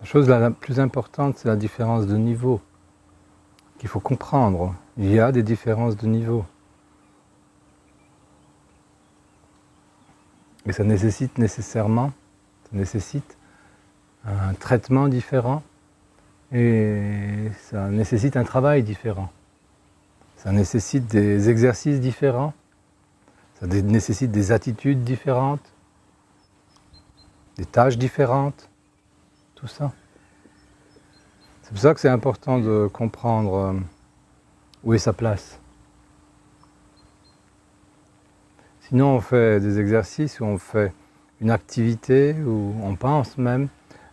La chose la plus importante, c'est la différence de niveau qu'il faut comprendre. Il y a des différences de niveau. Et ça nécessite nécessairement, ça nécessite un traitement différent et ça nécessite un travail différent. Ça nécessite des exercices différents, ça nécessite des attitudes différentes, des tâches différentes, tout ça. C'est pour ça que c'est important de comprendre euh, où est sa place. Sinon on fait des exercices, ou on fait une activité, ou on pense même,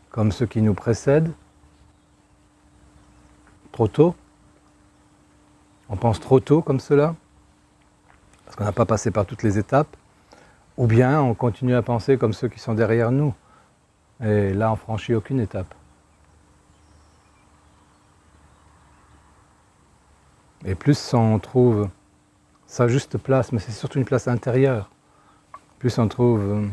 comme ceux qui nous précèdent, trop tôt. On pense trop tôt comme cela, parce qu'on n'a pas passé par toutes les étapes, ou bien on continue à penser comme ceux qui sont derrière nous, et là on franchit aucune étape. Et plus on trouve sa juste place, mais c'est surtout une place intérieure, plus on trouve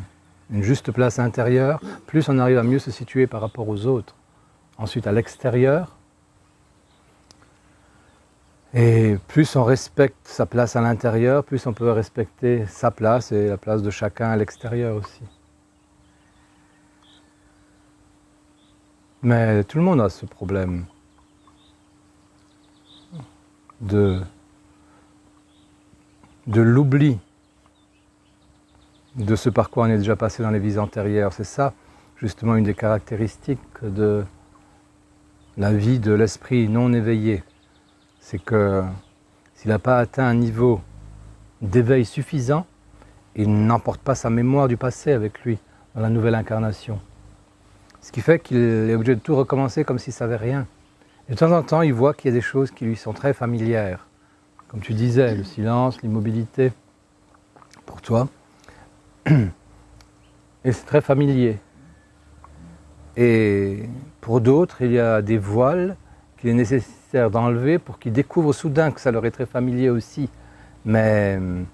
une juste place intérieure, plus on arrive à mieux se situer par rapport aux autres. Ensuite à l'extérieur, et plus on respecte sa place à l'intérieur, plus on peut respecter sa place et la place de chacun à l'extérieur aussi. Mais tout le monde a ce problème de, l'oubli de ce par quoi on est déjà passé dans les vies antérieures. C'est ça, justement, une des caractéristiques de la vie de l'esprit non éveillé. C'est que s'il n'a pas atteint un niveau d'éveil suffisant, il n'emporte pas sa mémoire du passé avec lui dans la nouvelle incarnation. Ce qui fait qu'il est obligé de tout recommencer comme s'il ne savait rien. Et de temps en temps, il voit qu'il y a des choses qui lui sont très familières. Comme tu disais, le silence, l'immobilité, pour toi. Et c'est très familier. Et pour d'autres, il y a des voiles qu'il est nécessaire d'enlever pour qu'ils découvrent soudain que ça leur est très familier aussi. Mais hum,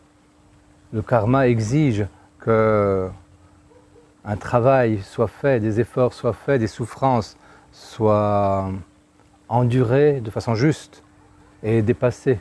le karma exige que un travail soit fait, des efforts soient faits, des souffrances soient endurées de façon juste et dépassées